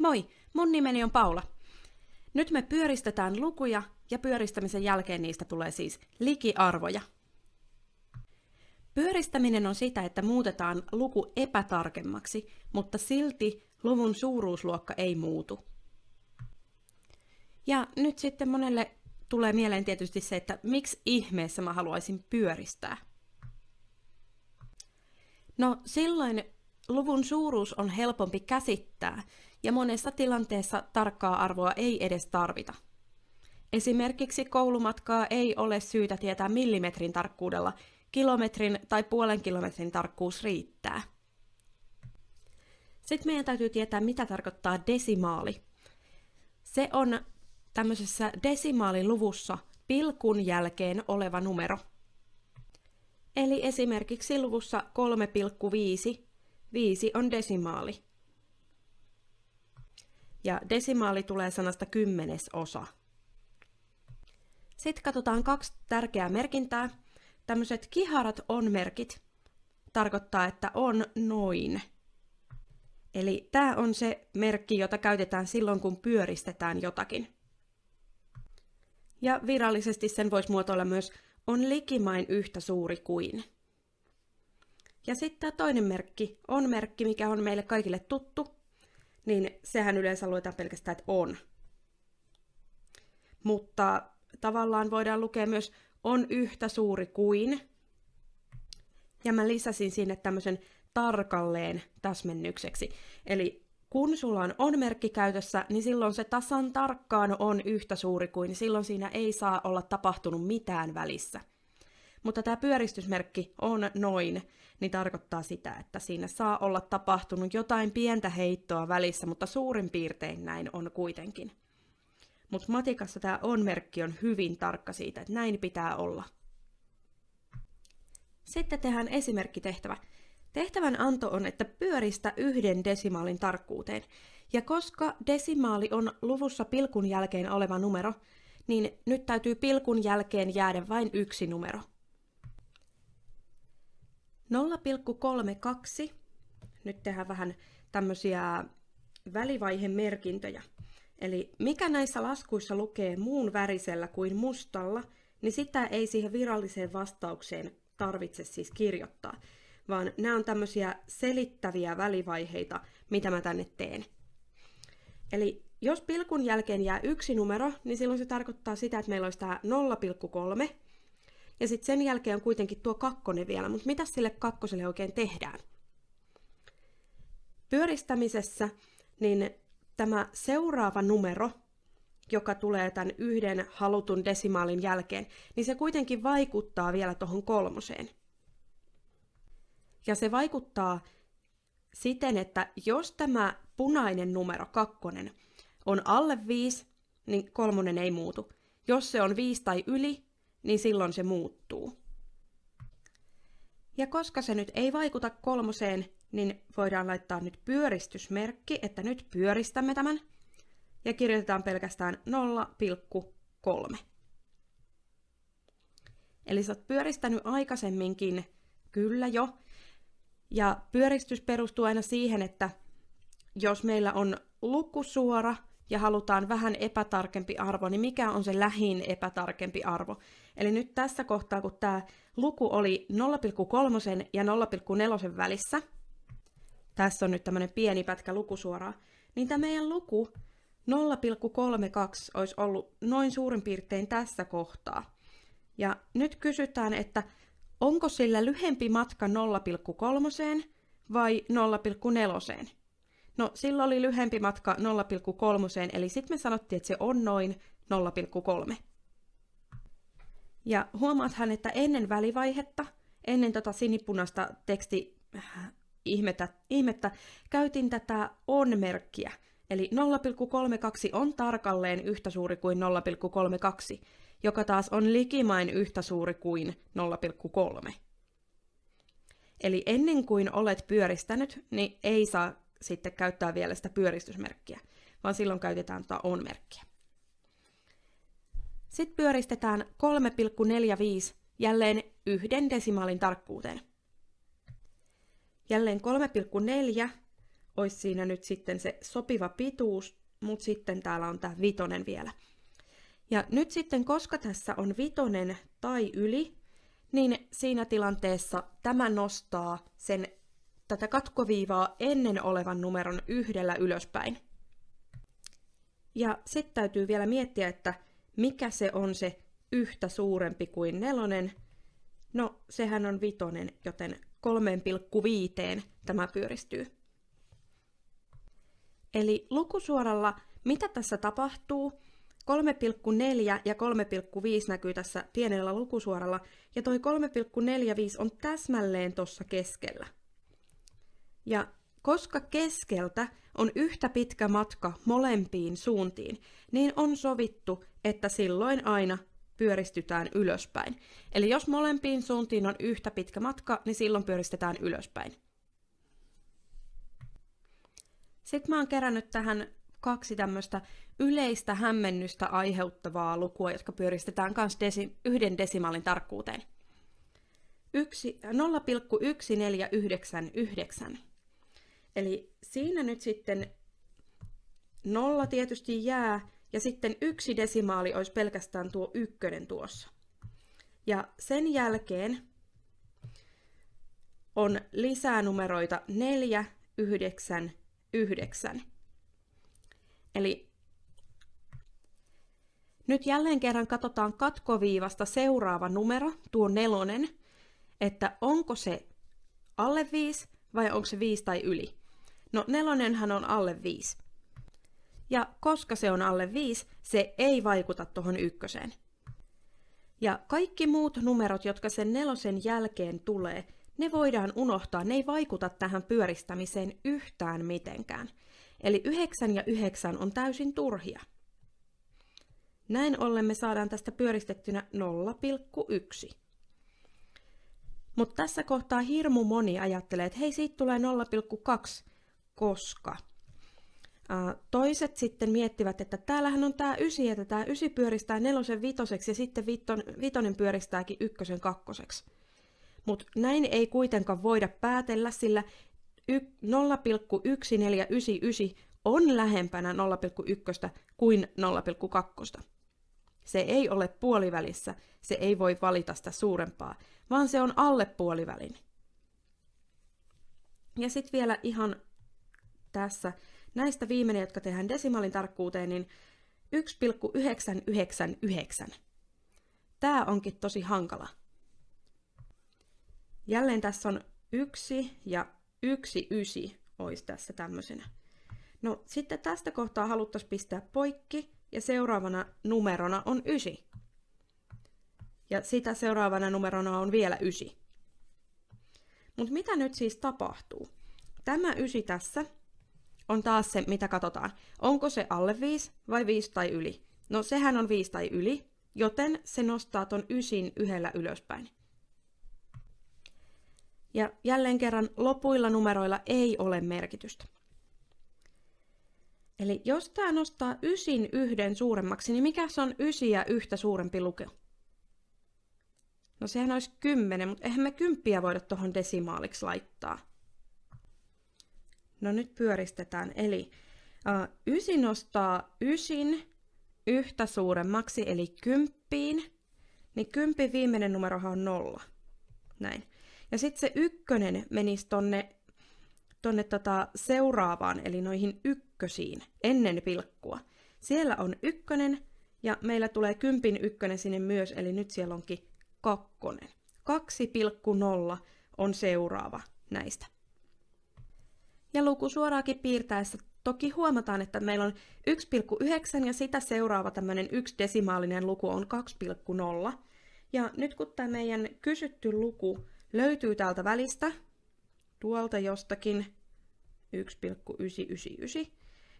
Moi, mun nimeni on Paula. Nyt me pyöristetään lukuja ja pyöristämisen jälkeen niistä tulee siis likiarvoja. Pyöristäminen on sitä, että muutetaan luku epätarkemmaksi, mutta silti luvun suuruusluokka ei muutu. Ja nyt sitten monelle tulee mieleen tietysti se, että miksi ihmeessä mä haluaisin pyöristää. No silloin luvun suuruus on helpompi käsittää, ja monessa tilanteessa tarkkaa arvoa ei edes tarvita. Esimerkiksi koulumatkaa ei ole syytä tietää millimetrin tarkkuudella, kilometrin tai puolen kilometrin tarkkuus riittää. Sitten meidän täytyy tietää, mitä tarkoittaa desimaali. Se on tämmöisessä desimaaliluvussa pilkun jälkeen oleva numero. Eli esimerkiksi luvussa 3,5, 5 on desimaali. Ja desimaali tulee sanasta kymmenesosa. Sitten katsotaan kaksi tärkeää merkintää. Tämmöiset kiharat on-merkit tarkoittaa, että on noin. Eli tämä on se merkki, jota käytetään silloin, kun pyöristetään jotakin. Ja virallisesti sen voisi muotoilla myös on likimain yhtä suuri kuin. Ja sitten tämä toinen merkki, on merkki, mikä on meille kaikille tuttu, niin sehän yleensä luetaan pelkästään, että on. Mutta tavallaan voidaan lukea myös on yhtä suuri kuin. Ja mä lisäsin sinne tämmöisen tarkalleen täsmennykseksi. Eli kun sulla on on-merkki käytössä, niin silloin se tasan tarkkaan on yhtä suuri kuin, silloin siinä ei saa olla tapahtunut mitään välissä. Mutta tämä pyöristysmerkki on noin, niin tarkoittaa sitä, että siinä saa olla tapahtunut jotain pientä heittoa välissä, mutta suurin piirtein näin on kuitenkin. Mutta matikassa tämä on-merkki on hyvin tarkka siitä, että näin pitää olla. Sitten tehdään esimerkkitehtävä. Tehtävän anto on, että pyöristä yhden desimaalin tarkkuuteen. Ja koska desimaali on luvussa pilkun jälkeen oleva numero, niin nyt täytyy pilkun jälkeen jäädä vain yksi numero. 0,32. Nyt tehdään vähän tämmöisiä välivaihemerkintöjä. Eli mikä näissä laskuissa lukee muun värisellä kuin mustalla, niin sitä ei siihen viralliseen vastaukseen tarvitse siis kirjoittaa vaan nämä on tämmöisiä selittäviä välivaiheita, mitä mä tänne teen. Eli jos pilkun jälkeen jää yksi numero, niin silloin se tarkoittaa sitä, että meillä olisi tämä 0,3, ja sitten sen jälkeen on kuitenkin tuo kakkonen vielä, mutta mitä sille kakkoselle oikein tehdään? Pyöristämisessä niin tämä seuraava numero, joka tulee tämän yhden halutun desimaalin jälkeen, niin se kuitenkin vaikuttaa vielä tuohon kolmoseen. Ja se vaikuttaa siten, että jos tämä punainen numero, kakkonen, on alle 5, niin kolmonen ei muutu. Jos se on 5 tai yli, niin silloin se muuttuu. Ja koska se nyt ei vaikuta kolmoseen, niin voidaan laittaa nyt pyöristysmerkki, että nyt pyöristämme tämän. Ja kirjoitetaan pelkästään 0,3. Eli sä oot pyöristänyt aikaisemminkin, kyllä jo, ja pyöristys perustuu aina siihen, että jos meillä on lukusuora ja halutaan vähän epätarkempi arvo, niin mikä on se lähin epätarkempi arvo? Eli nyt tässä kohtaa, kun tämä luku oli 0,3 ja 0,4 välissä, tässä on nyt tämmöinen pieni pätkä lukusuoraa, niin tämä meidän luku 0,32 olisi ollut noin suurin piirtein tässä kohtaa. Ja nyt kysytään, että onko sillä lyhempi matka 0,3 vai 0,4? No, sillä oli lyhempi matka 0,3, eli sitten me sanottiin, että se on noin 0,3. Ja huomaathan, että ennen välivaihetta, ennen tota sinipunaista teksti äh, ihmettä, ihmettä, käytin tätä on-merkkiä. Eli 0,32 on tarkalleen yhtä suuri kuin 0,32, joka taas on likimain yhtä suuri kuin 0,3. Eli ennen kuin olet pyöristänyt, niin ei saa sitten käyttää vielä sitä pyöristysmerkkiä, vaan silloin käytetään tuota on-merkkiä. Sitten pyöristetään 3,45 jälleen yhden desimaalin tarkkuuteen. Jälleen 3,4 olisi siinä nyt sitten se sopiva pituus, mutta sitten täällä on tämä vitonen vielä. Ja nyt sitten, koska tässä on vitonen tai yli, niin siinä tilanteessa tämä nostaa sen tätä katkoviivaa ennen olevan numeron yhdellä ylöspäin. Ja sitten täytyy vielä miettiä, että mikä se on se yhtä suurempi kuin nelonen. No, sehän on vitonen, joten 3,5 tämä pyöristyy. Eli lukusuoralla, mitä tässä tapahtuu, 3,4 ja 3,5 näkyy tässä pienellä lukusuoralla, ja toi 3,45 on täsmälleen tuossa keskellä. Ja koska keskeltä on yhtä pitkä matka molempiin suuntiin, niin on sovittu, että silloin aina pyöristytään ylöspäin. Eli jos molempiin suuntiin on yhtä pitkä matka, niin silloin pyöristetään ylöspäin. Sitten mä oon kerännyt tähän kaksi tämmöistä yleistä hämmennystä aiheuttavaa lukua, jotka pyöristetään myös desi- yhden desimaalin tarkkuuteen. 0,1499. Eli siinä nyt sitten nolla tietysti jää, ja sitten yksi desimaali olisi pelkästään tuo ykkönen tuossa. Ja sen jälkeen on lisää numeroita 4, 9, 9. Eli nyt jälleen kerran katsotaan katkoviivasta seuraava numero, tuo nelonen, että onko se alle 5 vai onko se 5 tai yli. No nelonenhan on alle 5. Ja koska se on alle 5, se ei vaikuta tuohon ykköseen. Ja kaikki muut numerot, jotka sen nelosen jälkeen tulee, ne voidaan unohtaa, ne ei vaikuta tähän pyöristämiseen yhtään mitenkään. Eli 9 ja 9 on täysin turhia. Näin ollen me saadaan tästä pyöristettynä 0,1. Mutta tässä kohtaa hirmu moni ajattelee, että hei, siitä tulee 0,2, koska Toiset sitten miettivät, että täällähän on tämä ysi, että tämä ysi pyöristää nelosen vitoseksi ja sitten viton, vitonen pyöristääkin ykkösen kakkoseksi. Mutta näin ei kuitenkaan voida päätellä, sillä 0,1499 on lähempänä 0,1 kuin 0,2. Se ei ole puolivälissä, se ei voi valita sitä suurempaa, vaan se on alle puolivälin. Ja sitten vielä ihan tässä näistä viimeinen, jotka tehdään desimaalin tarkkuuteen, niin 1,999. Tämä onkin tosi hankala. Jälleen tässä on yksi ja yksi ysi olisi tässä tämmöisenä. No sitten tästä kohtaa haluttaisiin pistää poikki ja seuraavana numerona on ysi. Ja sitä seuraavana numerona on vielä ysi. Mutta mitä nyt siis tapahtuu? Tämä ysi tässä on taas se, mitä katsotaan. Onko se alle 5 vai 5 tai yli? No sehän on 5 tai yli, joten se nostaa ton ysin yhdellä ylöspäin. Ja jälleen kerran lopuilla numeroilla ei ole merkitystä. Eli jos tämä nostaa ysin yhden suuremmaksi, niin mikä se on ysiä yhtä suurempi luke? No sehän olisi kymmenen, mutta eihän me kymppiä voida tuohon desimaaliksi laittaa. No nyt pyöristetään. Eli uh, ysi nostaa ysin yhtä suuremmaksi, eli kymppiin. Niin kympin viimeinen numerohan on nolla. Näin. Ja sitten se ykkönen menisi tonne, tonne tota seuraavaan, eli noihin ykkösiin, ennen pilkkua. Siellä on ykkönen, ja meillä tulee kympin ykkönen sinne myös, eli nyt siellä onkin kakkonen. 2,0 on seuraava näistä. Ja lukusuoraakin piirtäessä toki huomataan, että meillä on 1,9 ja sitä seuraava tämmöinen yksi desimaalinen luku on 2,0. Ja nyt kun tämä meidän kysytty luku löytyy täältä välistä, tuolta jostakin 1,999,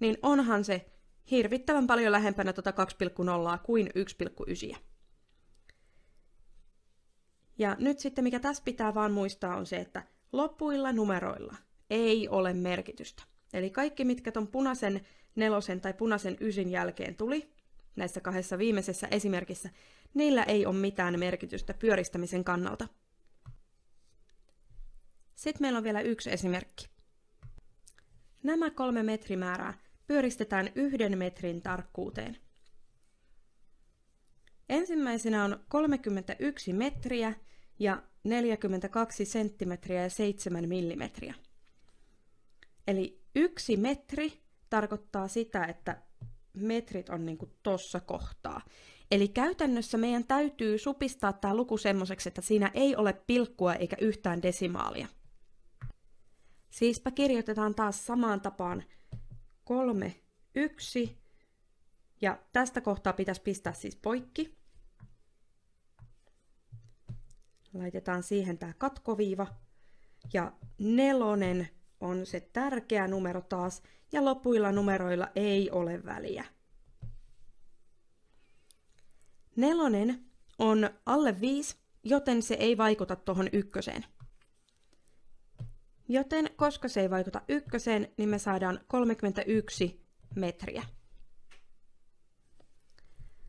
niin onhan se hirvittävän paljon lähempänä tuota 2,0 kuin 1,9. Ja nyt sitten mikä tässä pitää vaan muistaa on se, että lopuilla numeroilla ei ole merkitystä. Eli kaikki, mitkä tuon punaisen nelosen tai punaisen ysin jälkeen tuli, näissä kahdessa viimeisessä esimerkissä, niillä ei ole mitään merkitystä pyöristämisen kannalta. Sitten meillä on vielä yksi esimerkki. Nämä kolme metrimäärää pyöristetään yhden metrin tarkkuuteen. Ensimmäisenä on 31 metriä ja 42 senttimetriä ja 7 millimetriä. Eli yksi metri tarkoittaa sitä, että metrit on niin tuossa kohtaa. Eli käytännössä meidän täytyy supistaa tämä luku semmoiseksi, että siinä ei ole pilkkua eikä yhtään desimaalia. Siispä kirjoitetaan taas samaan tapaan 3, 1, ja tästä kohtaa pitäisi pistää siis poikki. Laitetaan siihen tämä katkoviiva. Ja nelonen on se tärkeä numero taas, ja lopuilla numeroilla ei ole väliä. Nelonen on alle 5, joten se ei vaikuta tuohon ykköseen. Joten koska se ei vaikuta ykköseen, niin me saadaan 31 metriä.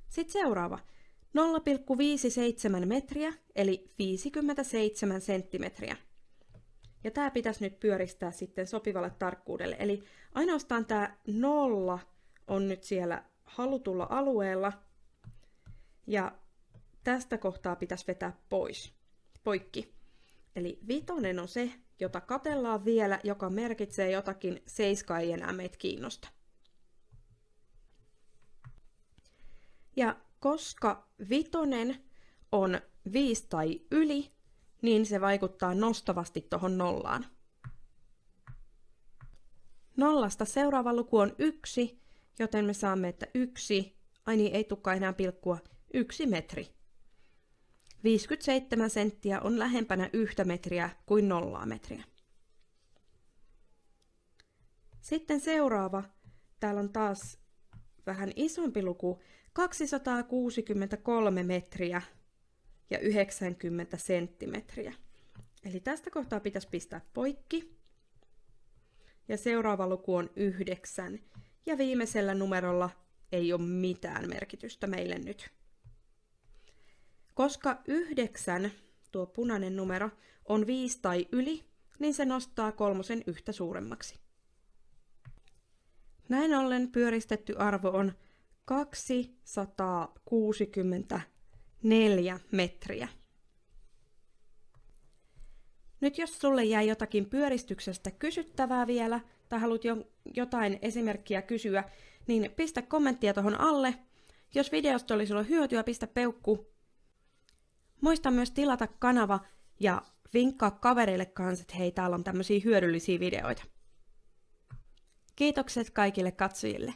Sitten seuraava. 0,57 metriä, eli 57 senttimetriä. Ja tämä pitäisi nyt pyöristää sitten sopivalle tarkkuudelle. Eli ainoastaan tämä nolla on nyt siellä halutulla alueella. Ja tästä kohtaa pitäisi vetää pois, poikki. Eli vitonen on se, jota katellaan vielä, joka merkitsee jotakin, seiska ei enää meitä kiinnosta. Ja koska vitonen on 5 tai yli, niin se vaikuttaa nostavasti tuohon nollaan. Nollasta seuraava luku on yksi, joten me saamme, että yksi, ai niin ei tukka enää pilkkua, yksi metri. 57 senttiä on lähempänä yhtä metriä kuin nollaa metriä. Sitten seuraava. Täällä on taas vähän isompi luku, 263 metriä ja 90 senttimetriä. Eli tästä kohtaa pitäisi pistää poikki. Ja seuraava luku on 9. Ja viimeisellä numerolla ei ole mitään merkitystä meille nyt. Koska 9, tuo punainen numero, on 5 tai yli, niin se nostaa kolmosen yhtä suuremmaksi. Näin ollen pyöristetty arvo on 264 metriä. Nyt jos sulle jäi jotakin pyöristyksestä kysyttävää vielä, tai haluat jo, jotain esimerkkiä kysyä, niin pistä kommenttia tuohon alle. Jos videosta oli sulle hyötyä, pistä peukku. Muista myös tilata kanava ja vinkkaa kavereille kanssa, että hei, täällä on tämmöisiä hyödyllisiä videoita. Kiitokset kaikille katsojille.